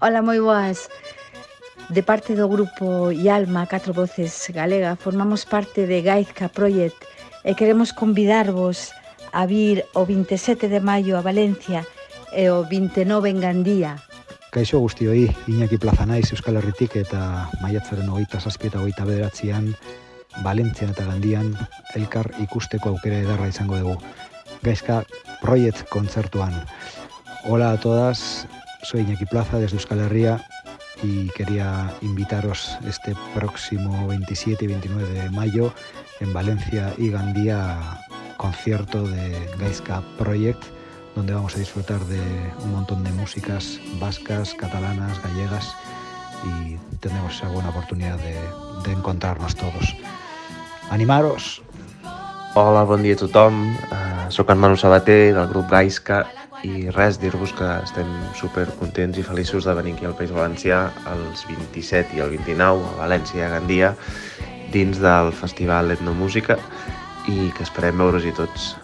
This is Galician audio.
Ola, moi boas. De parte do grupo IALMA, Catro Voces Galega, formamos parte de Gaizka Project e queremos convidarvos a vir o 27 de maio a Valencia e o 29 en Gandía. Kaixo guztioi, Iñaki Plaza naiz Euskal Herritik eta maiatzaren hogeita zazpi eta hogeita bederatzean, Valentzian eta Gandian elkar ikusteko aukera edarra izango dugu. Gaizka Project kontzertuan. Hola a todas, Soy Iñaki Plaza desde Euskal Herria y quería invitaros este próximo 27 y 29 de mayo en Valencia y Gandía concierto de Gaiska Project donde vamos a disfrutar de un montón de músicas vascas, catalanas, gallegas y tenemos esa buena oportunidad de, encontrarnos todos. Animaros! Hola, bon dia a soc en Manu Sabater del grup Gaisca i res, dir-vos que estem super contents i feliços de venir aquí al País Valencià els 27 i el 29 a València i a Gandia dins del Festival Etnomúsica i que esperem veure's-hi tots.